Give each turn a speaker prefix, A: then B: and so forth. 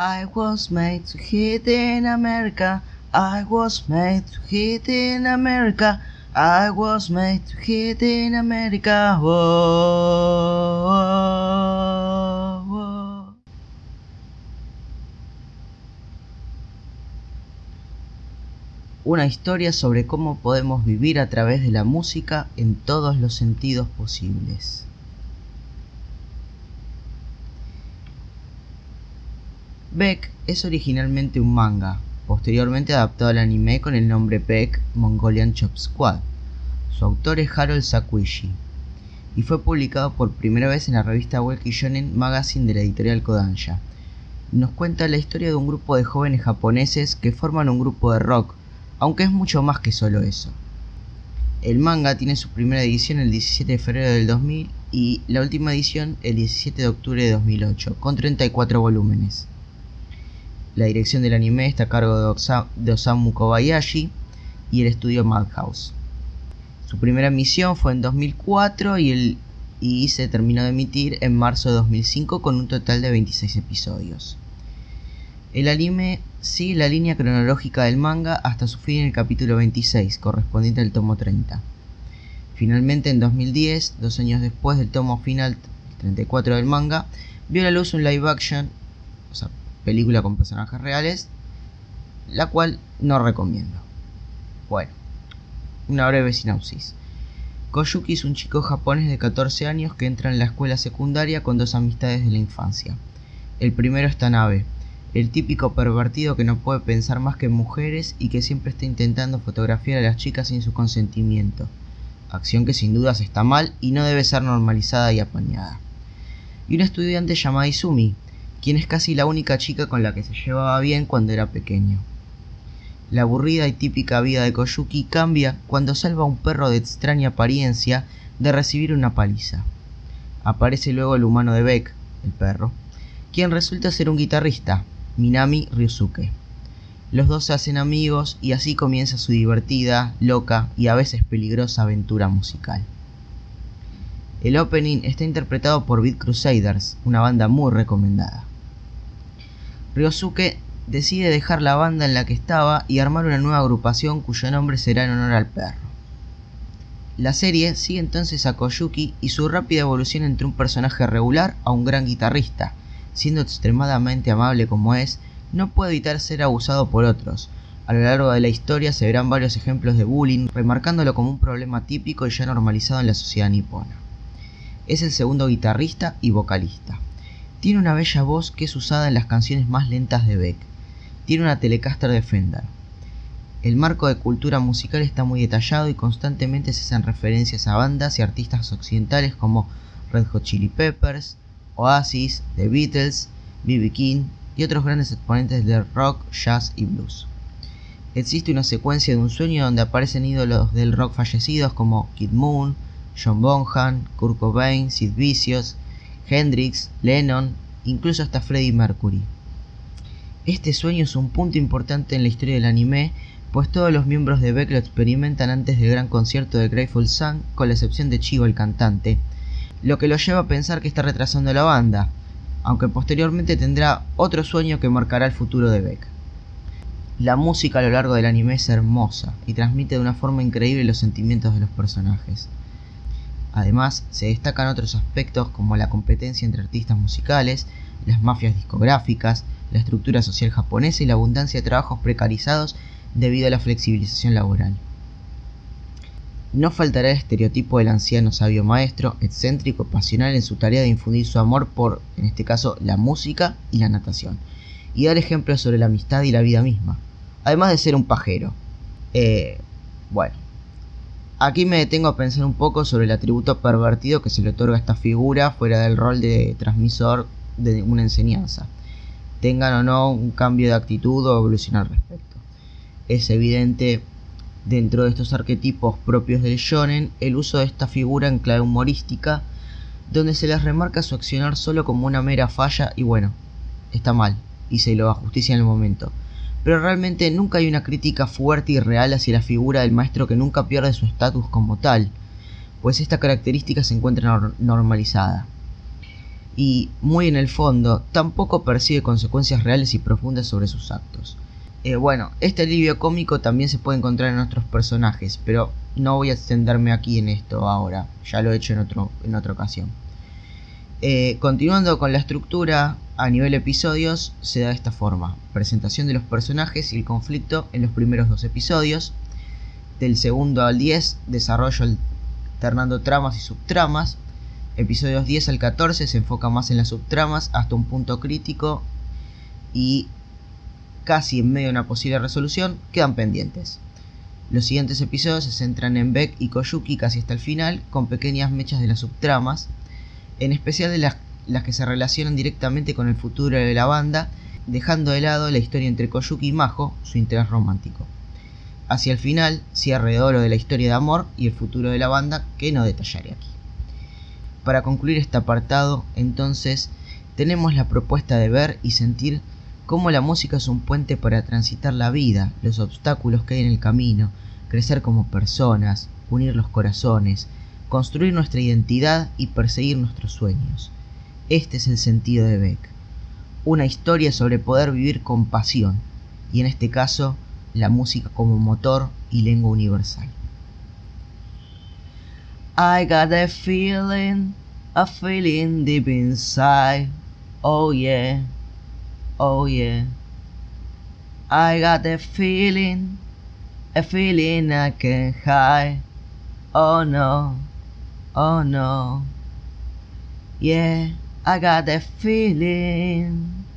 A: I was made to hit in America. I was made to hit in America. I was made to hit in America. Una historia sobre cómo podemos vivir a través de la música en todos los sentidos posibles. Beck es originalmente un manga, posteriormente adaptado al anime con el nombre Beck Mongolian Chop Squad. Su autor es Harold Sakuishi y fue publicado por primera vez en la revista Weekly Shonen Magazine de la editorial Kodansha. Nos cuenta la historia de un grupo de jóvenes japoneses que forman un grupo de rock, aunque es mucho más que solo eso. El manga tiene su primera edición el 17 de febrero del 2000 y la última edición el 17 de octubre de 2008, con 34 volúmenes. La dirección del anime está a cargo de, Osamu Kobayashi y el estudio Madhouse. Su primera emisión fue en 2004 y, se terminó de emitir en marzo de 2005 con un total de 26 episodios. El anime sigue la línea cronológica del manga hasta su fin en el capítulo 26, correspondiente al tomo 30. Finalmente, en 2010, dos años después del tomo final 34 del manga, vio la luz un live action, película con personajes reales, la cual no recomiendo. Bueno, una breve sinopsis. Koyuki es un chico japonés de 14 años que entra en la escuela secundaria con dos amistades de la infancia. El primero es Tanabe, el típico pervertido que no puede pensar más que en mujeres y que siempre está intentando fotografiar a las chicas sin su consentimiento, acción que sin dudas está mal y no debe ser normalizada y apañada. Y un estudiante llamado Izumi, quien es casi la única chica con la que se llevaba bien cuando era pequeño. La aburrida y típica vida de Koyuki cambia cuando salva a un perro de extraña apariencia de recibir una paliza. Aparece luego el humano de Beck, el perro, quien resulta ser un guitarrista, Minami Ryusuke. Los dos se hacen amigos y así comienza su divertida, loca y a veces peligrosa aventura musical. El opening está interpretado por Beat Crusaders, una banda muy recomendada. Ryosuke decide dejar la banda en la que estaba y armar una nueva agrupación cuyo nombre será en honor al perro. La serie sigue entonces a Koyuki y su rápida evolución entre un personaje regular a un gran guitarrista, siendo extremadamente amable como es, no puede evitar ser abusado por otros. A lo largo de la historia se verán varios ejemplos de bullying, remarcándolo como un problema típico y ya normalizado en la sociedad nipona. Es el segundo guitarrista y vocalista. Tiene una bella voz que es usada en las canciones más lentas de Beck. Tiene una Telecaster de Fender. El marco de cultura musical está muy detallado y constantemente se hacen referencias a bandas y artistas occidentales como Red Hot Chili Peppers, Oasis, The Beatles, B.B. King y otros grandes exponentes del rock, jazz y blues. Existe una secuencia de un sueño donde aparecen ídolos del rock fallecidos como Kid Moon, John Bonham, Kurt Cobain, Sid Vicious, Hendrix, Lennon, incluso hasta Freddie Mercury. Este sueño es un punto importante en la historia del anime, pues todos los miembros de Beck lo experimentan antes del gran concierto de Grateful Sun, con la excepción de Chivo el cantante, lo que lo lleva a pensar que está retrasando la banda, aunque posteriormente tendrá otro sueño que marcará el futuro de Beck. La música a lo largo del anime es hermosa y transmite de una forma increíble los sentimientos de los personajes. Además, se destacan otros aspectos como la competencia entre artistas musicales, las mafias discográficas, la estructura social japonesa y la abundancia de trabajos precarizados debido a la flexibilización laboral. No faltará el estereotipo del anciano sabio maestro, excéntrico, pasional en su tarea de infundir su amor por, en este caso, la música y la natación, y dar ejemplos sobre la amistad y la vida misma, además de ser un pajero. Eh, bueno, Aquí me detengo a pensar un poco sobre el atributo pervertido que se le otorga a esta figura fuera del rol de transmisor de una enseñanza. Tengan o no un cambio de actitud o evolución al respecto. Es evidente dentro de estos arquetipos propios del shonen el uso de esta figura en clave humorística donde se les remarca su accionar solo como una mera falla y bueno, está mal y se lo justicia en el momento pero realmente nunca hay una crítica fuerte y real hacia la figura del maestro que nunca pierde su estatus como tal, pues esta característica se encuentra normalizada. y, muy en el fondo, tampoco percibe consecuencias reales y profundas sobre sus actos. Eh, bueno, este alivio cómico también se puede encontrar en otros personajes, pero no voy a extenderme aquí en esto ahora, ya lo he hecho en, otro, en otra ocasión. Eh, continuando con la estructura a nivel episodios, se da de esta forma. Presentación de los personajes y el conflicto en los primeros dos episodios. Del segundo al 10, desarrollo alternando tramas y subtramas. Episodios 10 al 14 se enfoca más en las subtramas hasta un punto crítico y casi en medio de una posible resolución quedan pendientes. Los siguientes episodios se centran en Beck y Koyuki casi hasta el final, con pequeñas mechas de las subtramas, en especial de las, las que se relacionan directamente con el futuro de la banda, dejando de lado la historia entre Koyuki y Majo, su interés romántico. Hacia el final, cierre de oro de la historia de amor y el futuro de la banda, que no detallaré aquí. Para concluir este apartado, entonces, tenemos la propuesta de ver y sentir cómo la música es un puente para transitar la vida, los obstáculos que hay en el camino, crecer como personas, unir los corazones, construir nuestra identidad y perseguir nuestros sueños. Este es el sentido de Beck. Una historia sobre poder vivir con pasión, y en este caso, la música como motor y lengua universal. I got a feeling, a feeling deep inside, oh yeah, oh yeah. I got a feeling, a feeling I can hide, oh no. Oh no. Yeah, I got that feeling.